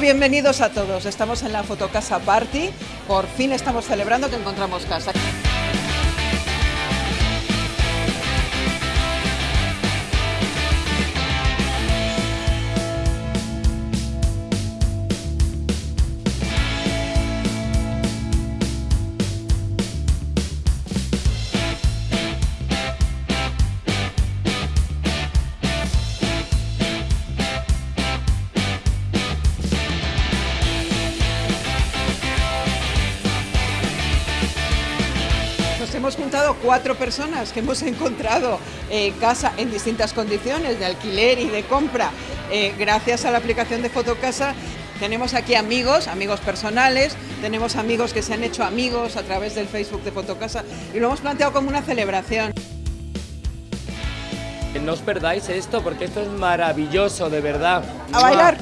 Bienvenidos a todos. Estamos en la Fotocasa Party. Por fin estamos celebrando que encontramos casa. Nos hemos juntado cuatro personas que hemos encontrado eh, casa en distintas condiciones de alquiler y de compra eh, gracias a la aplicación de Fotocasa. Tenemos aquí amigos, amigos personales, tenemos amigos que se han hecho amigos a través del Facebook de Fotocasa y lo hemos planteado como una celebración. No os perdáis esto porque esto es maravilloso, de verdad. A bailar.